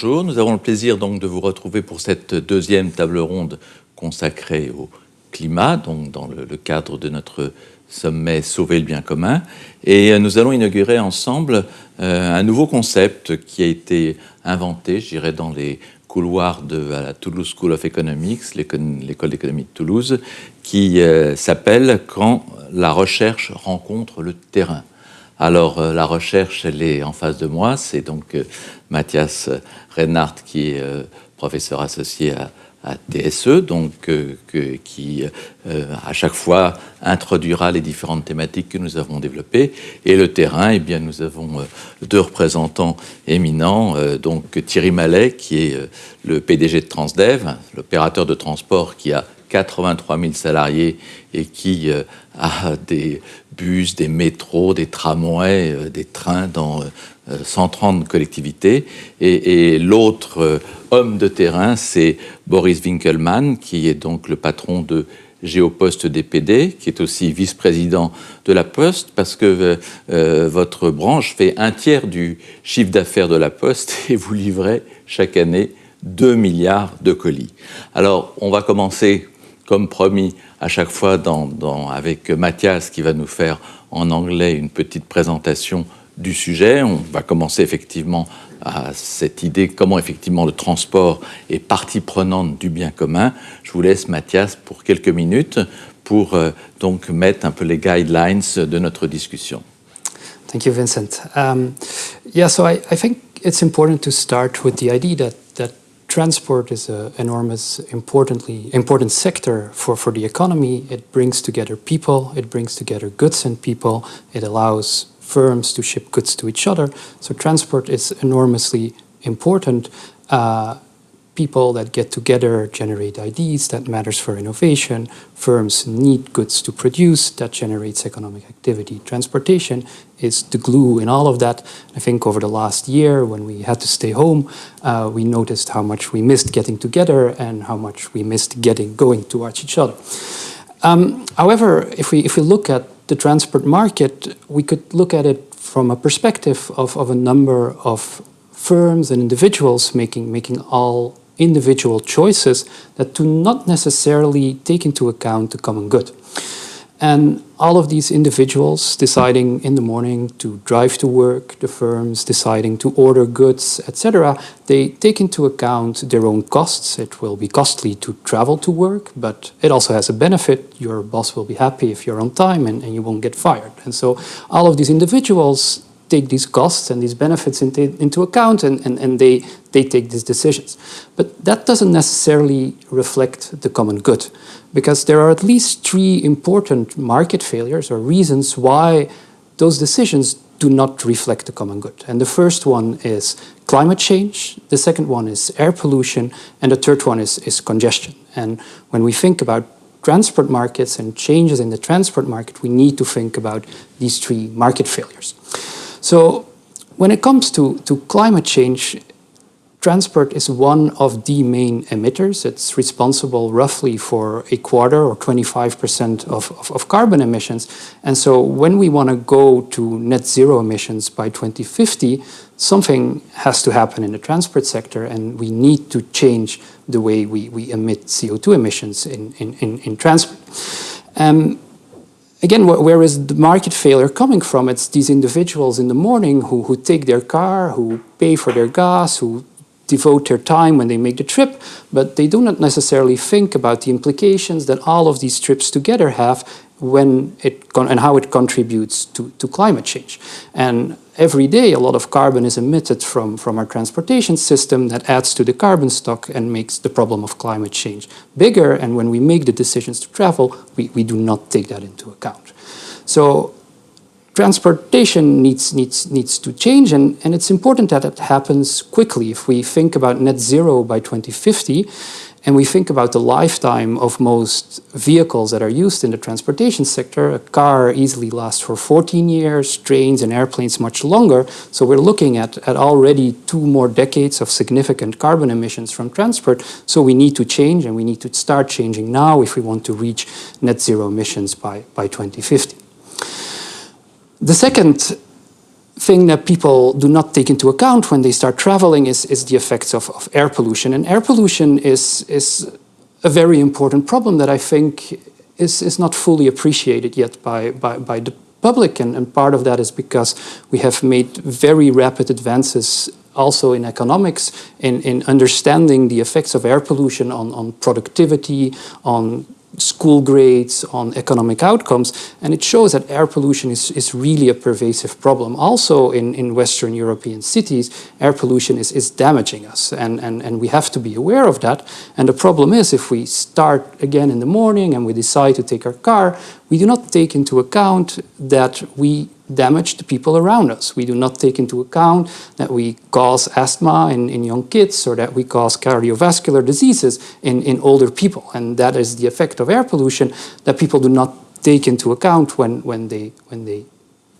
Bonjour, nous avons le plaisir donc de vous retrouver pour cette deuxième table ronde consacrée au climat, donc dans le, cadre de notre sommet Sauver le bien commun. Et euh, nous allons inaugurer ensemble euh, un nouveau concept qui a été inventé, je dirais, dans les couloirs de la Toulouse School of Economics, l'école d'économie de Toulouse, qui euh, s'appelle « Quand la recherche rencontre le terrain ». Alors, la recherche, elle est en face de moi. C'est donc Mathias Reinhardt, qui est professeur associé à TSE, donc euh, qui euh, à chaque fois introduira les différentes thématiques que nous avons développées. Et le terrain, eh bien, nous avons euh, deux représentants éminents, donc Thierry Mallet, qui est le PDG de Transdev, l'opérateur de transport qui a 83 000 salariés et qui a des bus, des métros, des tramways, des trains dans 130 collectivités. Et, l'autre euh, homme de terrain, c'est Boris Winkelmann, qui est donc le patron de Géopost DPD, qui est aussi vice-président de la Poste, parce que euh, euh, votre branche fait un tiers du chiffre d'affaires de la Poste et vous livrez chaque année 2 milliards de colis. Alors, on va commencer, comme promis, à chaque fois avec Mathias, qui va nous faire en anglais une petite présentation du sujet. On va commencer effectivement à cette idée comment effectivement le transport est partie prenante du bien commun. Je vous laisse Mathias pour quelques minutes pour euh, donc mettre un peu les guidelines de notre discussion. Thank you, Vincent. Um, yeah, so I, I think it's important to start with the idea that, that transport is an enormous, importantly important sector for, for the economy. It brings together people, it brings together goods and people, it allows firms to ship goods to each other. So transport is enormously important. Uh, people that get together generate ideas, that matters for innovation. Firms need goods to produce, that generates economic activity. Transportation is the glue in all of that. I think over the last year, when we had to stay home, uh, we noticed how much we missed getting together and how much we missed getting going towards each other. Um, however, if we, if we look at the transport market, we could look at it from a perspective of, of a number of firms and individuals making, making all individual choices that do not necessarily take into account the common good. And all of these individuals deciding in the morning to drive to work, the firms deciding to order goods, etc., they take into account their own costs. It will be costly to travel to work, but it also has a benefit. Your boss will be happy if you're on time and, and you won't get fired. And so all of these individuals take these costs and these benefits into, into account and, and, and they, they take these decisions. But that doesn't necessarily reflect the common good because there are at least three important market failures or reasons why those decisions do not reflect the common good. And the first one is climate change, the second one is air pollution, and the third one is, is congestion. And when we think about transport markets and changes in the transport market, we need to think about these three market failures. So when it comes to, to climate change, transport is one of the main emitters. It's responsible roughly for a quarter or 25% of, of, of, carbon emissions. And so when we want to go to net zero emissions by 2050, something has to happen in the transport sector and we need to change the way we, we emit CO2 emissions in, in, in, in transport. Um, again, where is the market failure coming from? It's these individuals in the morning who, who take their car, who pay for their gas, who devote their time when they make the trip, but they do not necessarily think about the implications that all of these trips together have when it and how it contributes to, to climate change. And every day a lot of carbon is emitted from, from our transportation system that adds to the carbon stock and makes the problem of climate change bigger. And when we make the decisions to travel, we, we do not take that into account. So transportation needs, needs, needs to change and, and it's important that it happens quickly. If we think about net zero by 2050, and we think about the lifetime of most vehicles that are used in the transportation sector, a car easily lasts for 14 years, trains and airplanes much longer. So we're looking at, at already two more decades of significant carbon emissions from transport. So we need to change and we need to start changing now if we want to reach net zero emissions by, by 2050. The second thing that people do not take into account when they start traveling is, is the effects of, of air pollution. And air pollution is, is a very important problem that I think is, is not fully appreciated yet by, by, by the public. And, and part of that is because we have made very rapid advances also in economics in, in understanding the effects of air pollution on, on productivity, on school grades, on economic outcomes, and it shows that air pollution is, is really a pervasive problem. Also in, in Western European cities, air pollution is, is damaging us, and, and, and we have to be aware of that. And the problem is if we start again in the morning and we decide to take our car, we do not take into account that we damage the people around us. We do not take into account that we cause asthma in, in young kids or that we cause cardiovascular diseases in, in older people. And that is the effect of air pollution that people do not take into account when, when, they, when they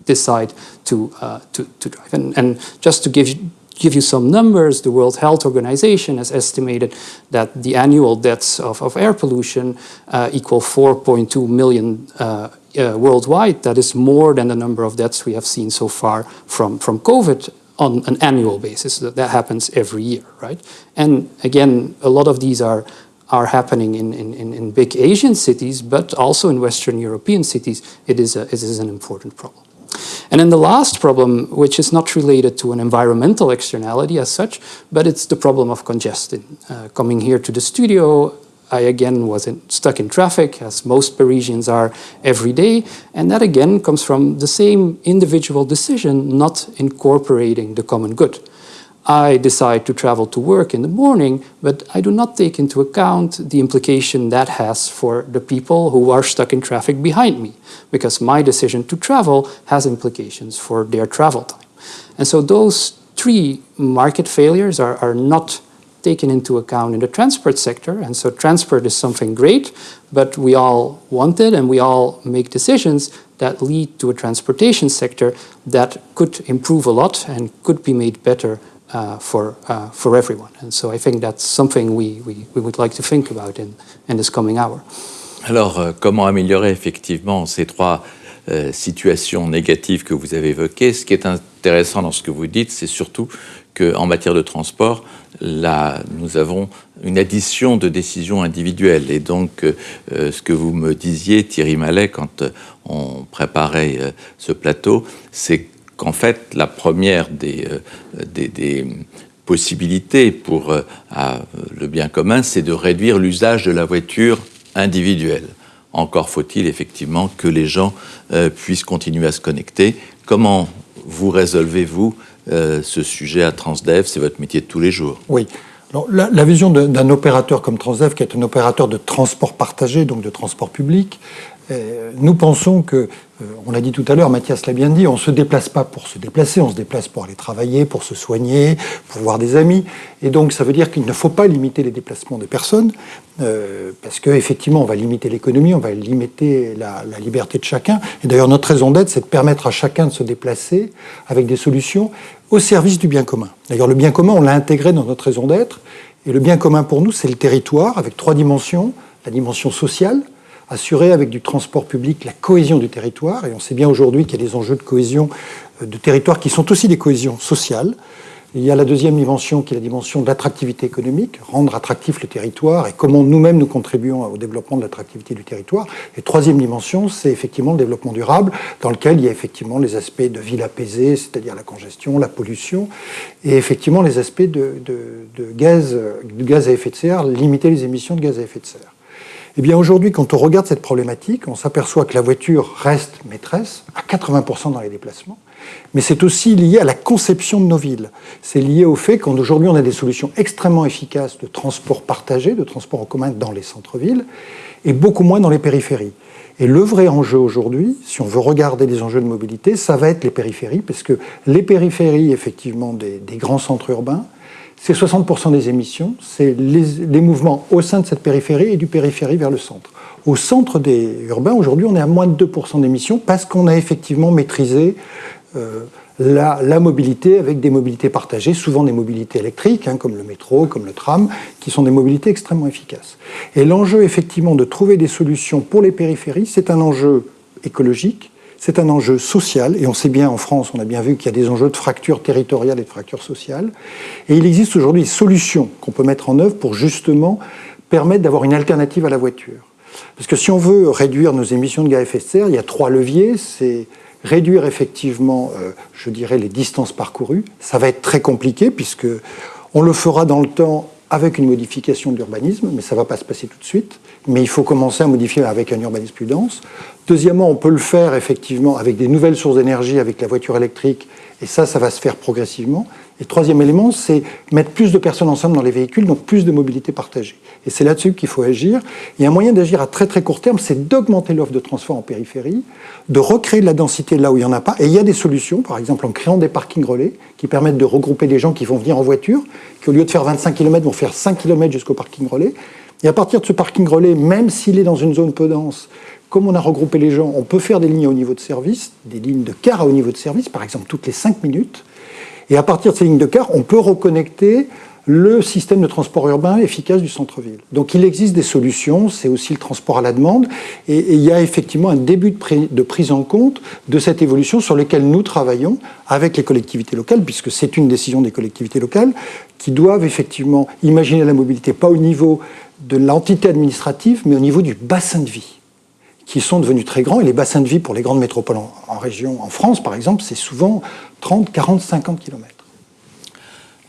decide to, uh, to, to drive. And, and just to give you, give you some numbers, the World Health Organization has estimated that the annual deaths of, of air pollution uh, equal 4.2 million uh, uh, worldwide. That is more than the number of deaths we have seen so far from, from COVID on an annual basis. That, that happens every year, right? And again, a lot of these are are happening in, in, in big Asian cities, but also in Western European cities, it is, a, it is an important problem. And then the last problem, which is not related to an environmental externality as such, but it's the problem of congestion. Uh, coming here to the studio, I again was in, stuck in traffic, as most Parisians are every day, and that again comes from the same individual decision not incorporating the common good. I decide to travel to work in the morning, but I do not take into account the implication that has for the people who are stuck in traffic behind me, because my decision to travel has implications for their travel time. And so those three market failures are, are not taken into account in the transport sector. And so transport is something great, but we all want it and we all make decisions that lead to a transportation sector that could improve a lot and could be made better for, uh, for everyone. And so I think that's something we, we, we would like to think about in, in this coming hour. Alors, euh, comment améliorer effectivement ces trois euh, situations négatives que vous avez évoquées? Ce qui est intéressant dans ce que vous dites, c'est surtout qu'en matière de transport, là, nous avons une addition de décisions individuelles. Et donc, euh, ce que vous me disiez, Thierry Mallet, quand on préparait ce plateau, c'est qu'en fait, la première des, euh, possibilités pour euh, le bien commun, c'est de réduire l'usage de la voiture individuelle. Encore faut-il effectivement que les gens euh, puissent continuer à se connecter. Comment vous résolvez-vous ce sujet à Transdev? C'est votre métier de tous les jours. Oui. La, vision d'un opérateur comme Transdev, qui est un opérateur de transport partagé, donc de transport public, nous pensons que, euh, on l'a dit tout à l'heure, Mathias l'a bien dit, on ne se déplace pas pour se déplacer, on se déplace pour aller travailler, pour se soigner, pour voir des amis. Et donc ça veut dire qu'il ne faut pas limiter les déplacements des personnes, euh, parce qu'effectivement on va limiter l'économie, on va limiter la, liberté de chacun. Et d'ailleurs notre raison d'être, c'est de permettre à chacun de se déplacer avec des solutions au service du bien commun. D'ailleurs le bien commun, on l'a intégré dans notre raison d'être. Et le bien commun pour nous, c'est le territoire, avec trois dimensions. La dimension sociale, assurer avec du transport public la cohésion du territoire. Et on sait bien aujourd'hui qu'il y a des enjeux de cohésion euh, de territoire qui sont aussi des cohésions sociales. Il y a la deuxième dimension qui est la dimension de l'attractivité économique, rendre attractif le territoire et comment nous-mêmes nous contribuons au développement de l'attractivité du territoire. Et troisième dimension, c'est effectivement le développement durable, dans lequel il y a effectivement les aspects de ville apaisée, c'est-à-dire la congestion, la pollution, et effectivement les aspects de, de, gaz, de gaz à effet de serre, limiter les émissions de gaz à effet de serre. Eh aujourd'hui, quand on regarde cette problématique, on s'aperçoit que la voiture reste maîtresse à 80% dans les déplacements, mais c'est aussi lié à la conception de nos villes. C'est lié au fait qu'aujourd'hui, on a des solutions extrêmement efficaces de transport partagé, de transport en commun dans les centres-villes, et beaucoup moins dans les périphéries. Et le vrai enjeu aujourd'hui, si on veut regarder les enjeux de mobilité, ça va être les périphéries, parce que les périphéries, effectivement, des grands centres urbains, c'est 60% des émissions, c'est les, mouvements au sein de cette périphérie et du périphérie vers le centre. Au centre des urbains, aujourd'hui, on est à moins de 2% d'émissions parce qu'on a effectivement maîtrisé euh, la, mobilité avec des mobilités partagées, souvent des mobilités électriques, hein, comme le métro, comme le tram, qui sont des mobilités extrêmement efficaces. Et l'enjeu, effectivement, de trouver des solutions pour les périphéries, c'est un enjeu écologique, c'est un enjeu social, et on sait bien en France, on a bien vu qu'il y a des enjeux de fracture territoriale et de fracture sociale. Et il existe aujourd'hui des solutions qu'on peut mettre en œuvre pour justement permettre d'avoir une alternative à la voiture. Parce que si on veut réduire nos émissions de gaz à effet de serre, il y a trois leviers. C'est réduire effectivement, euh, je dirais, les distances parcourues. Ça va être très compliqué puisque on le fera dans le temps avec une modification de l'urbanisme, mais ça ne va pas se passer tout de suite. Mais il faut commencer à modifier avec un urbanisme plus dense. Deuxièmement, on peut le faire effectivement avec des nouvelles sources d'énergie, avec la voiture électrique, et ça, ça va se faire progressivement. Et troisième élément, c'est mettre plus de personnes ensemble dans les véhicules, donc plus de mobilité partagée. Et c'est là-dessus qu'il faut agir. Il y a un moyen d'agir à très très court terme, c'est d'augmenter l'offre de transport en périphérie, de recréer de la densité là où il n'y en a pas. Et il y a des solutions, par exemple en créant des parkings relais, qui permettent de regrouper des gens qui vont venir en voiture, qui au lieu de faire 25 km vont faire 5 km jusqu'au parking relais. Et à partir de ce parking relais, même s'il est dans une zone peu dense, comme on a regroupé les gens, on peut faire des lignes au niveau de service, des lignes de car haut niveau de service, par exemple toutes les 5 minutes. Et à partir de ces lignes de car, on peut reconnecter le système de transport urbain efficace du centre-ville. Donc il existe des solutions, c'est aussi le transport à la demande, et, il y a effectivement un début de, prise en compte de cette évolution sur laquelle nous travaillons avec les collectivités locales, puisque c'est une décision des collectivités locales qui doivent effectivement imaginer la mobilité pas au niveau de l'entité administrative, mais au niveau du bassin de vie qui sont devenus très grands. Et les bassins de vie pour les grandes métropoles en, région, en France par exemple, c'est souvent 30, 40, 50 km.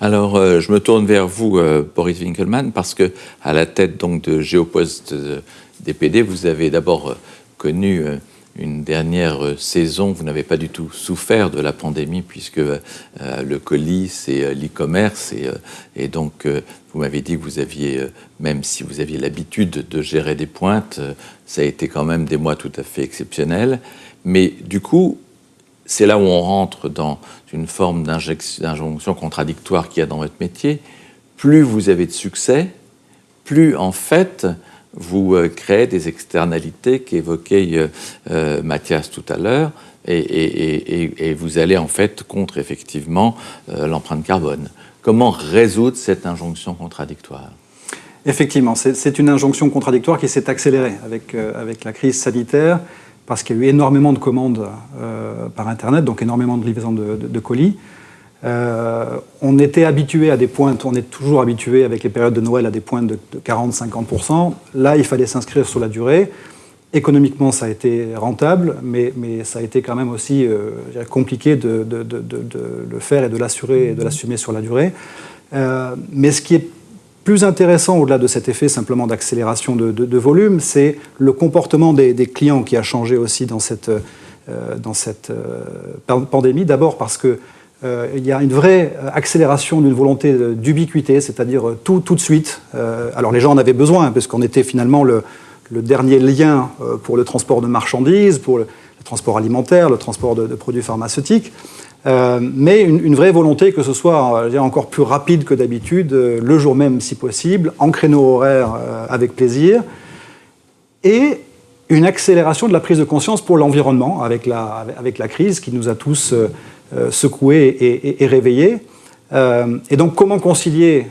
Alors, euh, je me tourne vers vous, euh, Boris Winkelmann, parce que à la tête donc de Géopost euh, DPD, vous avez d'abord connu une dernière saison. Vous n'avez pas du tout souffert de la pandémie puisque le colis, c'est l'e-commerce et, donc vous m'avez dit que vous aviez, même si vous aviez l'habitude de gérer des pointes, ça a été quand même des mois tout à fait exceptionnels. Mais du coup, c'est là où on rentre dans une forme d'injonction contradictoire qu'il y a dans votre métier. Plus vous avez de succès, plus en fait vous euh, créez des externalités qu'évoquait euh, euh, Mathias tout à l'heure, et, vous allez en fait contre effectivement l'empreinte carbone. Comment résoudre cette injonction contradictoire? Effectivement, c'est une injonction contradictoire qui s'est accélérée avec, avec la crise sanitaire parce qu'il y a eu énormément de commandes euh, par Internet, donc énormément de livraisons de, colis. Euh, on était habitué à des pointes, on est toujours habitué avec les périodes de Noël à des pointes de, 40-50%. Là, il fallait s'inscrire sur la durée. Économiquement, ça a été rentable, mais, mais ça a été quand même aussi euh, compliqué de, le faire et de l'assurer et de l'assumer sur la durée. mais ce qui est plus intéressant, au-delà de cet effet simplement d'accélération de, volume, c'est le comportement des, clients qui a changé aussi dans cette, euh, dans cette euh, pandémie. D'abord parce qu'il euh, y a une vraie accélération d'une volonté d'ubiquité, c'est-à-dire tout, tout de suite. alors les gens en avaient besoin, parce qu'on était finalement le, le, dernier lien pour le transport de marchandises, pour le, transport alimentaire, le transport de produits pharmaceutiques. Euh, mais une, vraie volonté que ce soit euh, encore plus rapide que d'habitude, euh, le jour même si possible, en créneau horaire avec plaisir, et une accélération de la prise de conscience pour l'environnement avec la, avec la crise qui nous a tous secoués et, réveillés. et donc comment concilier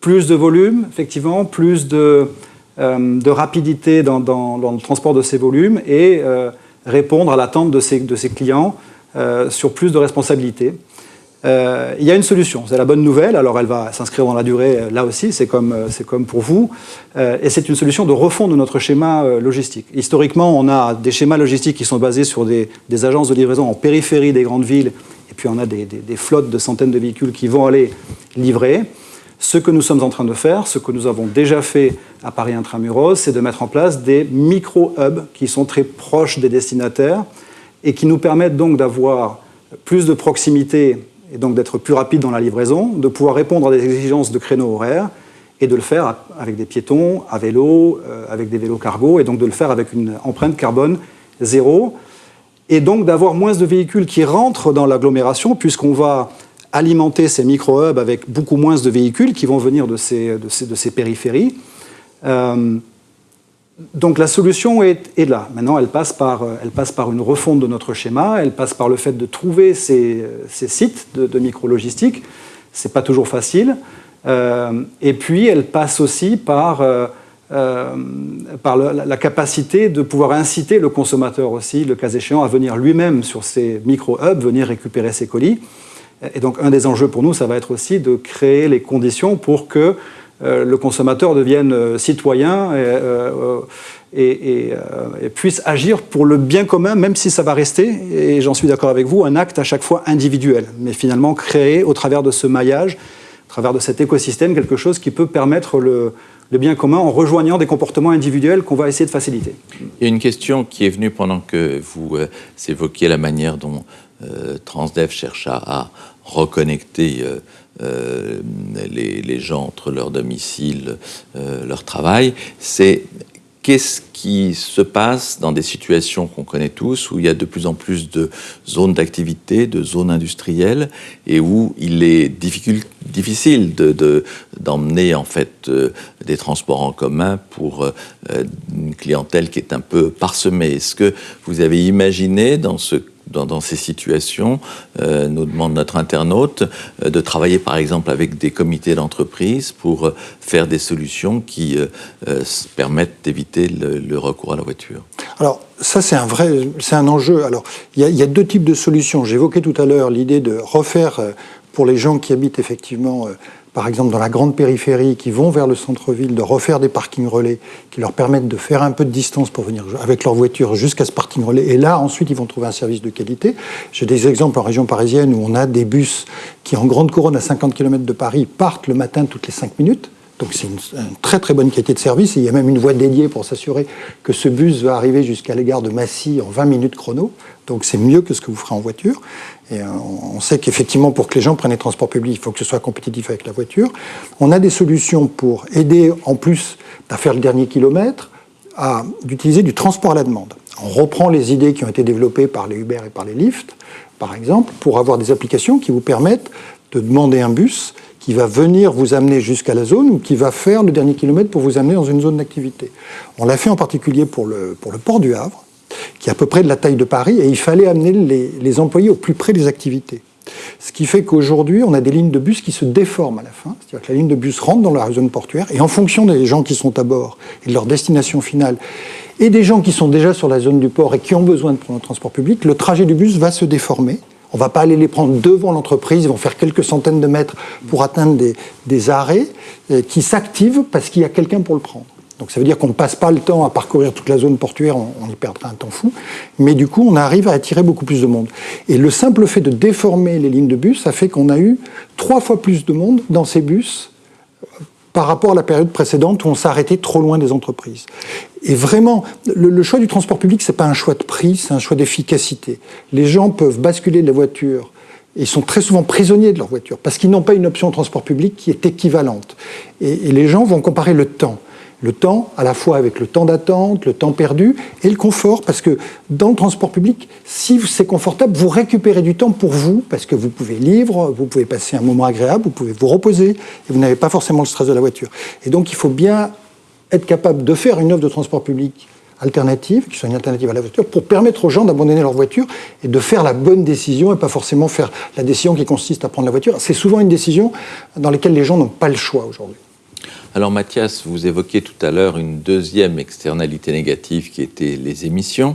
plus de volume, effectivement, plus de, de rapidité dans, le transport de ces volumes et répondre à l'attente de ces clients euh, sur plus de responsabilités. Euh, il y a une solution, c'est la bonne nouvelle, alors elle va s'inscrire dans la durée euh, là aussi, c'est comme, comme pour vous, et c'est une solution de refond de notre schéma logistique. Historiquement, on a des schémas logistiques qui sont basés sur des, agences de livraison en périphérie des grandes villes, et puis on a des, flottes de centaines de véhicules qui vont aller livrer. Ce que nous sommes en train de faire, ce que nous avons déjà fait à Paris Intramuros, c'est de mettre en place des micro-hubs qui sont très proches des destinataires, et qui nous permettent donc d'avoir plus de proximité et donc d'être plus rapide dans la livraison, de pouvoir répondre à des exigences de créneaux horaires et de le faire avec des piétons, à vélo, euh, avec des vélos cargo, et donc de le faire avec une empreinte carbone zéro, et donc d'avoir moins de véhicules qui rentrent dans l'agglomération, puisqu'on va alimenter ces micro-hubs avec beaucoup moins de véhicules qui vont venir de ces, de ces, de ces périphéries. Euh, donc la solution est, là. Maintenant, elle passe, par, euh, elle passe par une refonte de notre schéma, elle passe par le fait de trouver ces, euh, sites de, micro-logistique. Ce n'est pas toujours facile. Euh, et puis, elle passe aussi par par la, capacité de pouvoir inciter le consommateur aussi, le cas échéant, à venir lui-même sur ces micro-hubs, venir récupérer ses colis. Et donc un des enjeux pour nous, ça va être aussi de créer les conditions pour que le consommateur devienne citoyen et, puisse agir pour le bien commun, même si ça va rester, et j'en suis d'accord avec vous, un acte à chaque fois individuel, mais finalement créer au travers de ce maillage, au travers de cet écosystème, quelque chose qui peut permettre le, bien commun en rejoignant des comportements individuels qu'on va essayer de faciliter. Il y a une question qui est venue pendant que vous euh, évoquiez la manière dont euh, Transdev cherche à, reconnecter euh, les, les, gens entre leur domicile, leur travail, c'est qu'est-ce qui se passe dans des situations qu'on connaît tous, où il y a de plus en plus de zones d'activité, de zones industrielles, et où il est difficile d'emmener de, en fait euh, des transports en commun pour euh, une clientèle qui est un peu parsemée. Est-ce que vous avez imaginé dans ce dans, ces situations, euh, nous demande notre internaute, euh, de travailler par exemple avec des comités d'entreprise pour euh, faire des solutions qui permettent d'éviter le, recours à la voiture. Alors ça c'est un vrai, c'est un enjeu. Alors il y, a deux types de solutions. J'évoquais tout à l'heure l'idée de refaire pour les gens qui habitent effectivement par exemple dans la grande périphérie, qui vont vers le centre-ville, de refaire des parkings relais qui leur permettent de faire un peu de distance pour venir avec leur voiture jusqu'à ce parking relais. Et là, ensuite, ils vont trouver un service de qualité. J'ai des exemples en région parisienne où on a des bus qui, en grande couronne à 50 km de Paris, partent le matin toutes les 5 minutes. Donc c'est une, très très bonne qualité de service. Et il y a même une voie dédiée pour s'assurer que ce bus va arriver jusqu'à l'égard de Massy en 20 minutes chrono. Donc c'est mieux que ce que vous ferez en voiture. Et euh, on sait qu'effectivement, pour que les gens prennent les transports publics, il faut que ce soit compétitif avec la voiture. On a des solutions pour aider, en plus à faire le dernier kilomètre, à d'utiliser du transport à la demande. On reprend les idées qui ont été développées par les Uber et par les Lyft, par exemple, pour avoir des applications qui vous permettent de demander un bus qui va venir vous amener jusqu'à la zone ou qui va faire le dernier kilomètre pour vous amener dans une zone d'activité. On l'a fait en particulier pour le, port du Havre, qui est à peu près de la taille de Paris, et il fallait amener les, les employés au plus près des activités. Ce qui fait qu'aujourd'hui, on a des lignes de bus qui se déforment à la fin. C'est-à-dire que la ligne de bus rentre dans la zone portuaire, et en fonction des gens qui sont à bord et de leur destination finale, et des gens qui sont déjà sur la zone du port et qui ont besoin de prendre le transport public, le trajet du bus va se déformer. On ne va pas aller les prendre devant l'entreprise, ils vont faire quelques centaines de mètres pour atteindre des, arrêts euh, qui s'activent parce qu'il y a quelqu'un pour le prendre. Donc ça veut dire qu'on ne passe pas le temps à parcourir toute la zone portuaire, on, y perdra un temps fou, mais du coup on arrive à attirer beaucoup plus de monde. Et le simple fait de déformer les lignes de bus, ça fait qu'on a eu trois fois plus de monde dans ces bus par rapport à la période précédente où on s'arrêtait trop loin des entreprises. Et vraiment, le, choix du transport public, c'est pas un choix de prix, c'est un choix d'efficacité. Les gens peuvent basculer de la voiture ils sont très souvent prisonniers de leur voiture parce qu'ils n'ont pas une option de transport public qui est équivalente. Et, et les gens vont comparer le temps le temps, à la fois avec le temps d'attente, le temps perdu et le confort, parce que dans le transport public, si c'est confortable, vous récupérez du temps pour vous, parce que vous pouvez lire, vous pouvez passer un moment agréable, vous pouvez vous reposer, et vous n'avez pas forcément le stress de la voiture. Et donc il faut bien être capable de faire une offre de transport public alternative, qui soit une alternative à la voiture, pour permettre aux gens d'abandonner leur voiture et de faire la bonne décision et pas forcément faire la décision qui consiste à prendre la voiture. C'est souvent une décision dans laquelle les gens n'ont pas le choix aujourd'hui. Alors Mathias, vous évoquiez tout à l'heure une deuxième externalité négative qui était les émissions.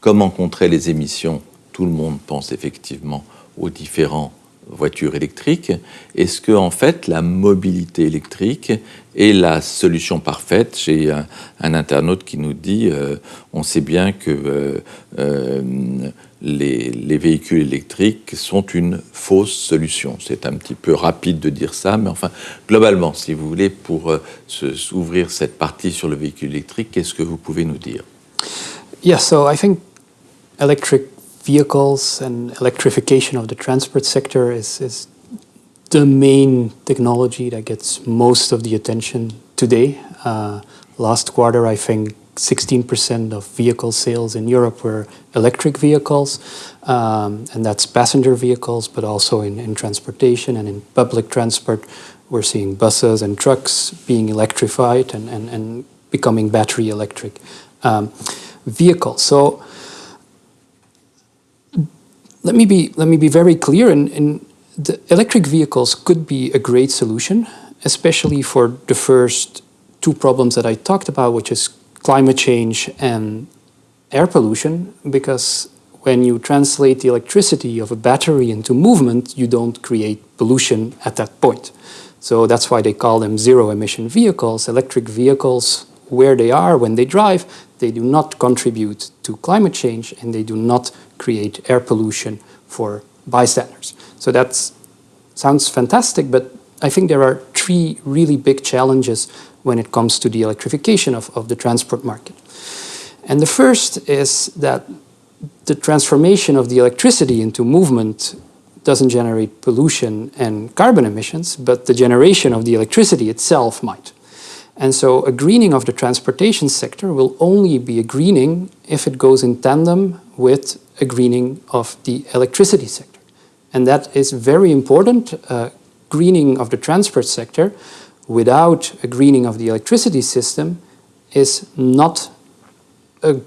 Comment contrer les émissions? Tout le monde pense effectivement aux différents voitures électriques. Est-ce que en fait la mobilité électrique est la solution parfaite? J'ai un, internaute qui nous dit euh, on sait bien que euh, euh, les, véhicules électriques sont une fausse solution. C'est un petit peu rapide de dire ça, mais enfin, globalement, si vous voulez, pour euh, s'ouvrir cette partie sur le véhicule électrique, qu'est-ce que vous pouvez nous dire? Yeah, so I think electric vehicles and electrification of the transport sector is, is the main technology that gets most of the attention today. Uh, last quarter, I think 16% of vehicle sales in Europe were electric vehicles, um, and that's passenger vehicles, but also in, in transportation and in public transport. We're seeing buses and trucks being electrified and, and, and becoming battery electric um, vehicles. So let me be, let me be very clear, in, in the electric vehicles could be a great solution, especially for the first two problems that I talked about, which is climate change and air pollution, because when you translate the electricity of a battery into movement, you don't create pollution at that point. So that's why they call them zero emission vehicles. Electric vehicles, where they are when they drive, they do not contribute to climate change and they do not create air pollution for bystanders. So that sounds fantastic, but I think there are three really big challenges when it comes to the electrification of, of the transport market. And the first is that the transformation of the electricity into movement doesn't generate pollution and carbon emissions, but the generation of the electricity itself might. And so a greening of the transportation sector will only be a greening if it goes in tandem with a greening of the electricity sector. And that is very important. Uh, greening of the transport sector without a greening of the electricity system is not a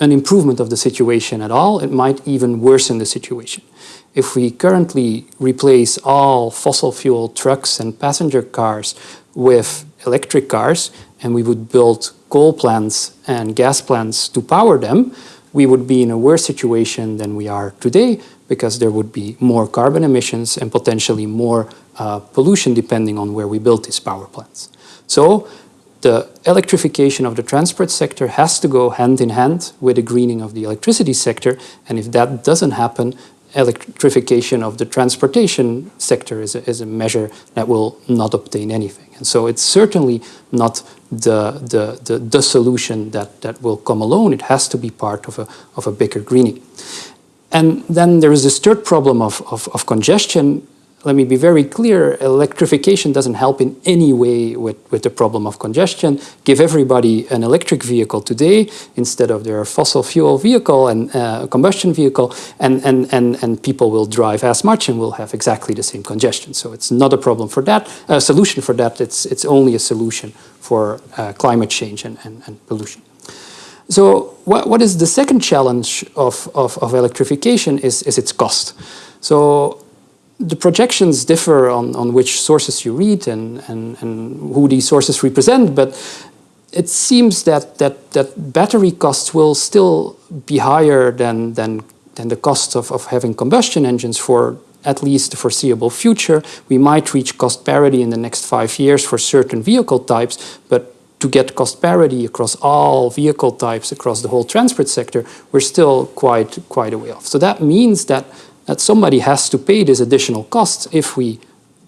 an improvement of the situation at all. It might even worsen the situation. If we currently replace all fossil fuel trucks and passenger cars with electric cars and we would build coal plants and gas plants to power them, we would be in a worse situation than we are today because there would be more carbon emissions and potentially more uh, pollution depending on where we build these power plants. So the electrification of the transport sector has to go hand in hand with the greening of the electricity sector. And if that doesn't happen, electrification of the transportation sector is a, is a measure that will not obtain anything. And so it's certainly not the, the, the, the, solution that, that will come alone. It has to be part of a, of a bigger greening. And then there is this third problem of, of, of congestion let me be very clear, electrification doesn't help in any way with, with the problem of congestion. Give everybody an electric vehicle today instead of their fossil fuel vehicle and uh, combustion vehicle, and, and, and, and people will drive as much and will have exactly the same congestion. So it's not a problem for that, a solution for that, it's, it's only a solution for uh, climate change and, and, and pollution. So what, what is the second challenge of, of, of electrification is, is its cost. So the projections differ on, on which sources you read and, and, and who these sources represent, but it seems that, that, that battery costs will still be higher than, than, than the cost of, of having combustion engines for at least the foreseeable future. We might reach cost parity in the next five years for certain vehicle types, but to get cost parity across all vehicle types across the whole transport sector, we're still quite, quite a way off. So that means that that somebody has to pay this additional cost if we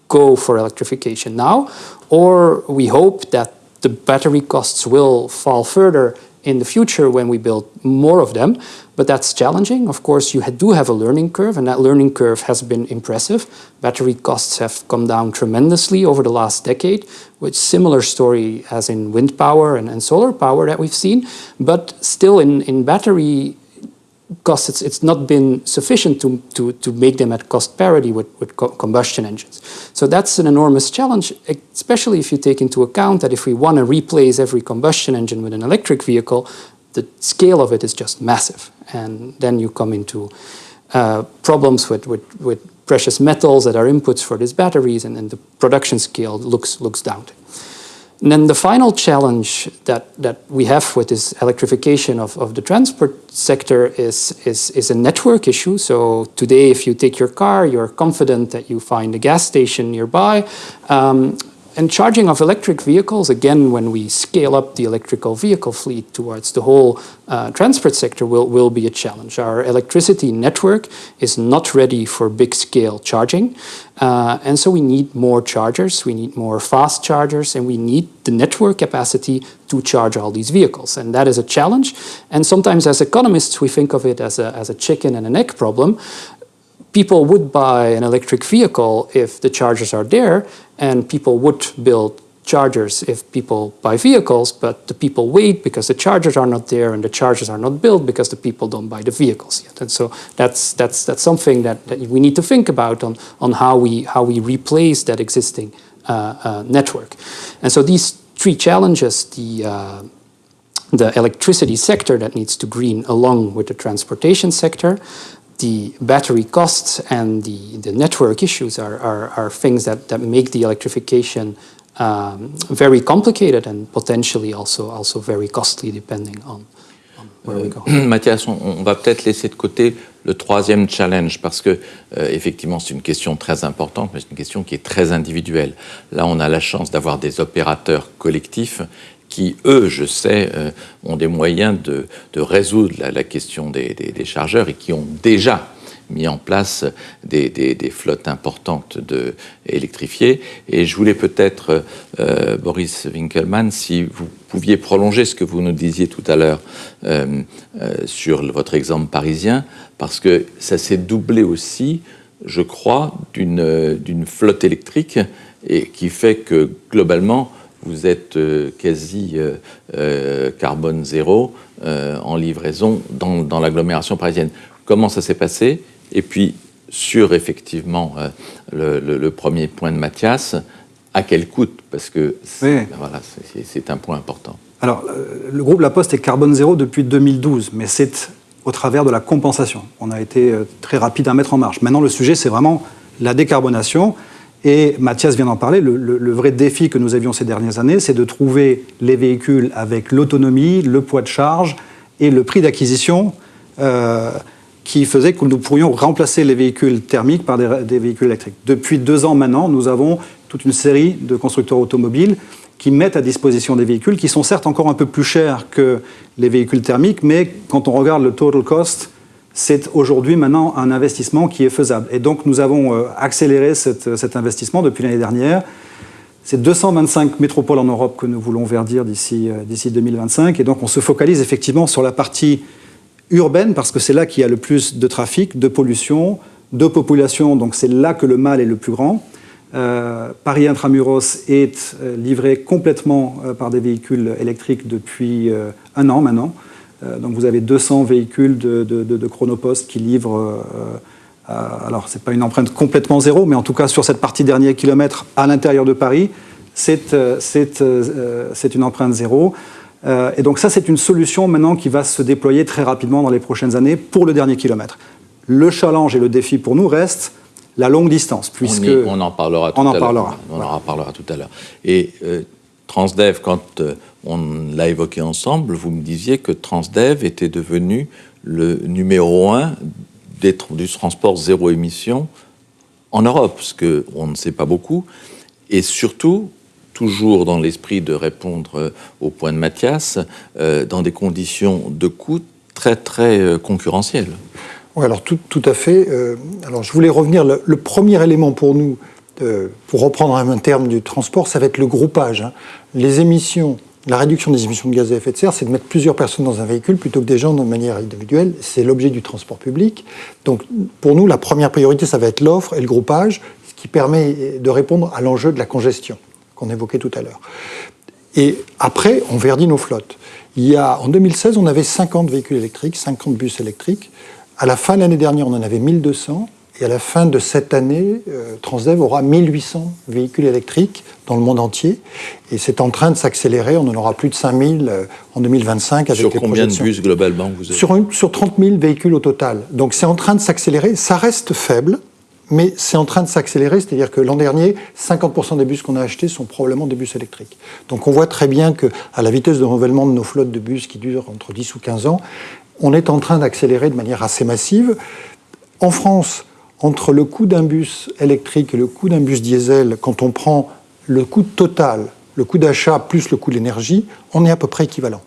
go for electrification now, or we hope that the battery costs will fall further in the future when we build more of them, but that's challenging. Of course, you do have a learning curve, and that learning curve has been impressive. Battery costs have come down tremendously over the last decade, with similar story as in wind power and, and solar power that we've seen, but still in, in battery costs, it's, it's not been sufficient to, to, to make them at cost parity with, with co combustion engines. So that's an enormous challenge, especially if you take into account that if we want to replace every combustion engine with an electric vehicle, the scale of it is just massive. And then you come into uh, problems with, with, with precious metals that are inputs for these batteries, and, and the production scale looks, looks daunting. And then the final challenge that, that we have with this electrification of, of the transport sector is, is, is a network issue. So today, if you take your car, you're confident that you find a gas station nearby. Um, and charging of electric vehicles, again, when we scale up the electrical vehicle fleet towards the whole uh, transport sector will, will be a challenge. Our electricity network is not ready for big scale charging. Uh, and so we need more chargers, we need more fast chargers, and we need the network capacity to charge all these vehicles. And that is a challenge. And sometimes as economists, we think of it as a, as a chicken and an egg problem people would buy an electric vehicle if the chargers are there, and people would build chargers if people buy vehicles, but the people wait because the chargers are not there and the chargers are not built because the people don't buy the vehicles yet. And so that's, that's, that's something that, that we need to think about on, on how, we, how we replace that existing uh, uh, network. And so these three challenges, the, uh, the electricity sector that needs to green along with the transportation sector, the battery costs and the, the network issues are, are, are things that, that make the electrification um, very complicated and potentially also, also very costly depending on, on where we go. Mathias, on, on va peut-être laisser de côté le troisième challenge parce que euh, effectivement c'est une question très importante, mais c'est une question qui est très individuelle. Là, on a la chance d'avoir des opérateurs collectifs qui, eux, je sais, euh, ont des moyens de, résoudre la, question des, chargeurs et qui ont déjà mis en place des, flottes importantes de, électrifiées. Et je voulais peut-être, euh, Boris Winkelmann, si vous pouviez prolonger ce que vous nous disiez tout à l'heure euh, sur votre exemple parisien, parce que ça s'est doublé aussi, je crois, d'une flotte électrique et qui fait que globalement, vous êtes euh, quasi euh, euh, carbone zéro en livraison dans, dans l'agglomération parisienne. Comment ça s'est passé? Et puis, sur effectivement le, le- le premier point de Mathias, à quel coût Parce que c'est Oui. voilà, un point important. Alors, le groupe La Poste est carbone zéro depuis 2012, mais c'est au travers de la compensation. On a été très rapide à mettre en marche. Maintenant, le sujet, c'est vraiment la décarbonation. Et Mathias vient d'en parler. Le, vrai défi que nous avions ces dernières années, c'est de trouver les véhicules avec l'autonomie, le poids de charge et le prix d'acquisition euh, qui faisait que nous pourrions remplacer les véhicules thermiques par des, des véhicules électriques. Depuis deux ans maintenant, nous avons toute une série de constructeurs automobiles qui mettent à disposition des véhicules qui sont certes encore un peu plus chers que les véhicules thermiques, mais quand on regarde le total cost, c'est aujourd'hui maintenant un investissement qui est faisable. Et donc nous avons euh, accéléré cette- cet investissement depuis l'année dernière. C'est 225 métropoles en Europe que nous voulons verdir d'ici euh, d'ici 2025. Et donc on se focalise effectivement sur la partie urbaine parce que c'est là qu'il y a le plus de trafic, de pollution, de population. Donc c'est là que le mal est le plus grand. Euh, Paris Intramuros est euh, livré complètement euh, par des véhicules électriques depuis euh, un an maintenant. Euh, donc vous avez 200 véhicules de, de, de- de Chronopost qui livrent. euh, euh, alors c'est pas une empreinte complètement zéro, mais en tout cas sur cette partie dernier kilomètre à l'intérieur de Paris, c'est une empreinte zéro. Et donc ça c'est une solution maintenant qui va se déployer très rapidement dans les prochaines années pour le dernier kilomètre. Le challenge et le défi pour nous reste la longue distance, puisque on, y- on en parlera tout On en à l'heure. parlera. On en parlera tout à l'heure. Et euh, Transdev, quand euh, on l'a évoqué ensemble, vous me disiez que Transdev était devenu le numéro un du transport zéro émission en Europe, ce qu'on ne sait pas beaucoup. Et surtout, toujours dans l'esprit de répondre euh, au point de Mathias, euh, dans des conditions de coût très, très euh, concurrentielles. Oui, alors tout, à fait. Alors je voulais revenir, le, premier élément pour nous, pour reprendre un terme du transport, ça va être le groupage. hein. Les émissions, la réduction des émissions de gaz à effet de serre, c'est de mettre plusieurs personnes dans un véhicule plutôt que des gens de manière individuelle. C'est l'objet du transport public. Donc pour nous, la première priorité, ça va être l'offre et le groupage, ce qui permet de répondre à l'enjeu de la congestion qu'on évoquait tout à l'heure. Et après, on verdit nos flottes. Il y a, en 2016, on avait 50 véhicules électriques, 50 bus électriques. À la fin de l'année dernière, on en avait 1200. Et à la fin de cette année, euh, Transdev aura 1800 véhicules électriques dans le monde entier. Et c'est en train de s'accélérer. On en aura plus de 5000 euh, en 2025 avec Sur les combien de bus globalement vous avez Sur, une- sur 30 000 véhicules au total. Donc c'est en train de s'accélérer. Ça reste faible, mais c'est en train de s'accélérer. C'est-à-dire que l'an dernier, 50% des bus qu'on a achetés sont probablement des bus électriques. Donc on voit très bien que à la vitesse de renouvellement de nos flottes de bus qui durent entre 10 ou 15 ans, on est en train d'accélérer de manière assez massive. En France, entre le coût d'un bus électrique et le coût d'un bus diesel, quand on prend le coût total, le coût d'achat plus le coût de l'énergie, on est à peu près équivalent.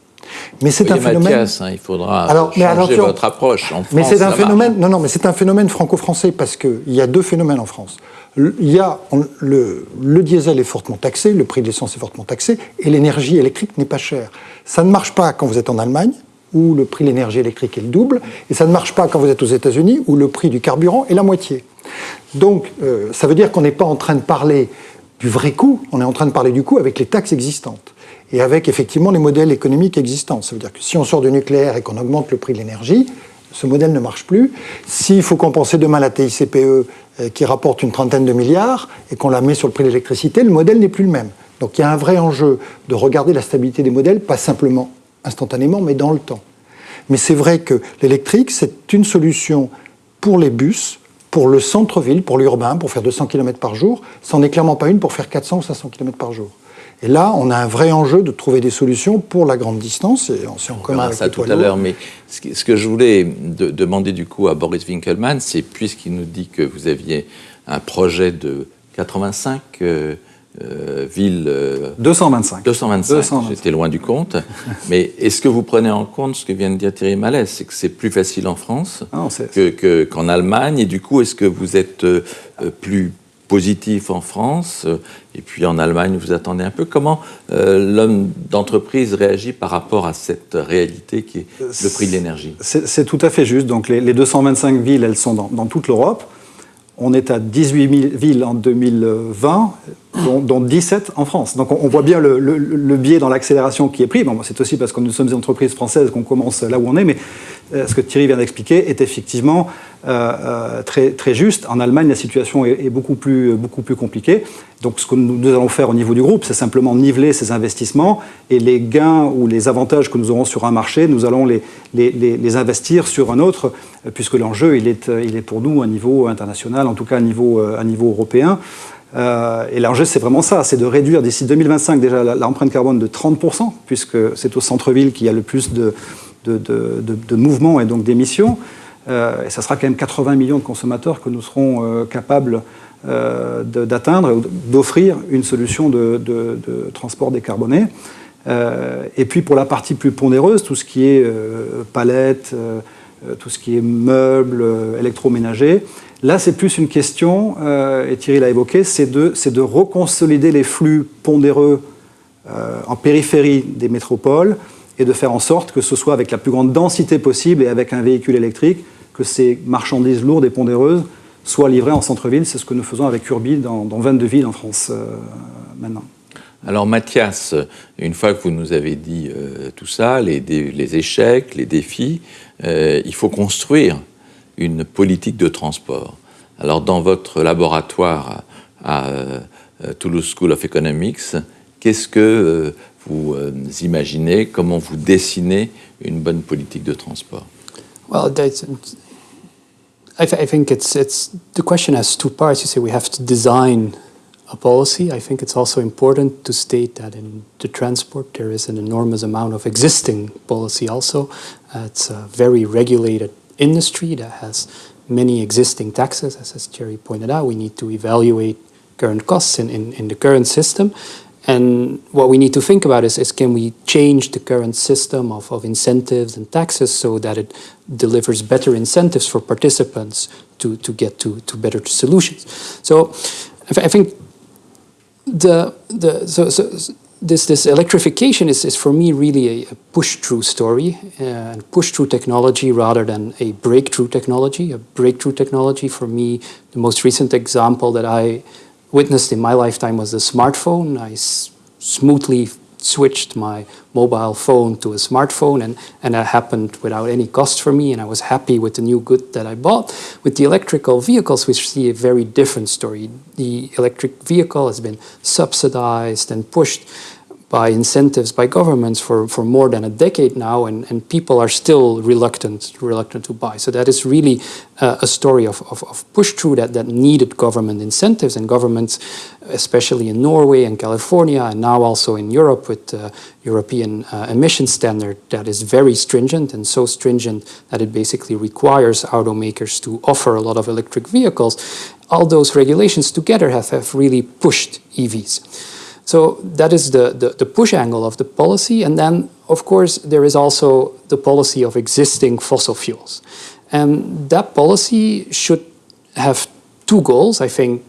Mais c'est un phénomène. Mathias, hein, il faudra Alors, mais changer attention. votre approche. En Mais France, c'est un marche. phénomène. Non, non, mais c'est un phénomène franco-français parce qu'il y a deux phénomènes en France. Il y a on- le, le diesel est fortement taxé, le prix de l'essence est fortement taxé, et l'énergie électrique n'est pas chère. Ça ne marche pas quand vous êtes en Allemagne où le prix de l'énergie électrique est le double, et ça ne marche pas quand vous êtes aux États-Unis où le prix du carburant est la moitié. Donc, euh, ça veut dire qu'on n'est pas en train de parler du vrai coût, on est en train de parler du coût avec les taxes existantes et avec effectivement les modèles économiques existants. Ça veut dire que si on sort du nucléaire et qu'on augmente le prix de l'énergie, ce modèle ne marche plus. S'il faut compenser demain la TICPE euh, qui rapporte une trentaine de milliards et qu'on la met sur le prix de l'électricité, le modèle n'est plus le même. Donc il y a un vrai enjeu de regarder la stabilité des modèles, pas simplement instantanément, mais dans le temps. Mais c'est vrai que l'électrique, c'est une solution pour les bus, pour le centre-ville, pour l'urbain, pour faire 200 km par jour. Ça n'en est clairement pas une pour faire 400 ou 500 km par jour. Et là, on a un vrai enjeu de trouver des solutions pour la grande distance, et on s'est en commun avec ça tout à l'heure, mais ce que, ce que je voulais de- demander du coup à Boris Winkelmann, c'est puisqu'il nous dit que vous aviez un projet de 85 euh, euh, villes, euh, 225. 225, 225. j'étais loin du compte, mais est-ce que vous prenez en compte ce que vient de dire Thierry Malès, c'est que c'est plus facile en France Ah c'est- que- que- qu'en Allemagne, et du coup, est-ce que vous êtes euh, euh, plus positif en France, et puis en Allemagne, vous attendez un peu Comment euh, l'homme d'entreprise réagit par rapport à cette réalité qui est le prix de l'énergie? C'est c'est tout à fait juste. Donc les, les 225 villes, elles sont dans, dans toute l'Europe. On est à 18 000 villes en 2020, dont, dont 17 en France. Donc on, voit bien le, biais dans l'accélération qui est pris. C'est aussi parce que nous sommes des entreprises françaises qu'on commence là où on est, mais euh, ce que Thierry vient d'expliquer est effectivement euh, euh, très, juste. En Allemagne, la situation est, beaucoup, plus, compliquée. Donc ce que nous, allons faire au niveau du groupe, c'est simplement niveler ces investissements et les gains ou les avantages que nous aurons sur un marché, nous allons les, investir sur un autre, euh, puisque l'enjeu, il est, pour nous à niveau international, en tout cas à niveau, à niveau européen. Et l'enjeu, c'est vraiment ça, c'est de réduire d'ici 2025 déjà l'empreinte carbone de 30%, puisque c'est au centre-ville qu'il y a le plus de mouvements et donc d'émissions. Euh, et ça sera quand même 80 millions de consommateurs que nous serons euh, capables euh, d'atteindre, d'offrir une solution de, transport décarboné. Et puis pour la partie plus pondéreuse, tout ce qui est euh, palettes, euh, tout ce qui est meubles, électroménagers, là c'est plus une question, et Thierry l'a évoqué, c'est de, de reconsolider les flux pondéreux en périphérie des métropoles et de faire en sorte que ce soit avec la plus grande densité possible et avec un véhicule électrique que ces marchandises lourdes et pondéreuses soient livrées en centre-ville. C'est ce que nous faisons avec Urbi dans, dans 22 villes en France euh, maintenant. Alors Mathias, une fois que vous nous avez dit euh, tout ça, les, échecs, les défis, euh, il faut construire une politique de transport. Alors dans votre laboratoire à, Toulouse School of Economics, qu'est-ce que vous euh, imaginez, comment vous dessinez une bonne politique de transport Well, I, th- I think it's it's the question has two parts. You say we have to design a policy. I think it's also important to state that in the transport there is an enormous amount of existing policy. Also, uh, it's a very regulated industry that has many existing taxes. As, as Jerry pointed out, we need to evaluate current costs in, in, in the current system. And what we need to think about is, is can we change the current system of, of incentives and taxes so that it delivers better incentives for participants to, to get to, to better solutions. So I, th- I think the, the, so, so so this, this electrification is, is for me really a, a push-through story uh, and push-through technology rather than a breakthrough technology. A breakthrough technology for me, the most recent example that I witnessed in my lifetime was the smartphone. I smoothly switched my mobile phone to a smartphone and, and that happened without any cost for me and I was happy with the new good that I bought. With the electrical vehicles we see a very different story. The electric vehicle has been subsidized and pushed by incentives by governments for, for more than a decade now, and, and people are still reluctant reluctant to buy. So that is really uh, a story of, of, of push through that, that needed government incentives, and governments, especially in Norway and California, and now also in Europe with the European uh, emission standard that is very stringent and so stringent that it basically requires automakers to offer a lot of electric vehicles. All those regulations together have, have really pushed EVs. So that is the, the, the, push angle of the policy. And then, of course, there is also the policy of existing fossil fuels. And that policy should have two goals. I think